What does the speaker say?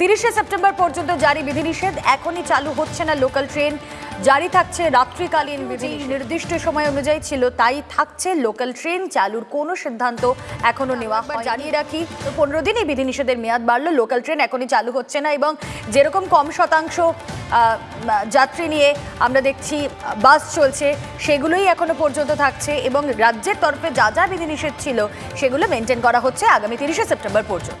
তিরিশে সেপ্টেম্বর পর্যন্ত জারি বিধিনিষেধ। এখনই চালু হচ্ছে না লোকাল ট্রেন। জারি থাকছে রাত্রিকালীন বিধি। নির্দিষ্ট সময় অনুযায়ী ছিল তাই থাকছে লোকাল ট্রেন। চালুর কোনো সিদ্ধান্ত এখনও নেওয়া হয় জানিয়ে রাখি পনেরো দিনই বিধিনিষেধের মেয়াদ বাড়লো। লোকাল ট্রেন এখনই চালু হচ্ছে না এবং যেরকম কম শতাংশ যাত্রী নিয়ে আমরা দেখছি বাস চলছে সেগুলোই এখনও পর্যন্ত থাকছে এবং রাজ্যের তরফে যা যা বিধিনিষেধ ছিল সেগুলো মেনটেন করা হচ্ছে আগামী তিরিশে সেপ্টেম্বর পর্যন্ত।